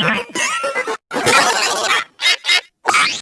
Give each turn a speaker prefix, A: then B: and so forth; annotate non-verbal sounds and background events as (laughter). A: ¡Gracias! (laughs) (laughs)